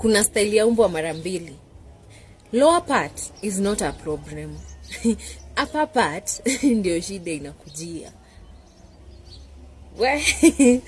kuna style ya umbwa mara mbili. Lower part is not a problem. Upper part ndio shida inakujia.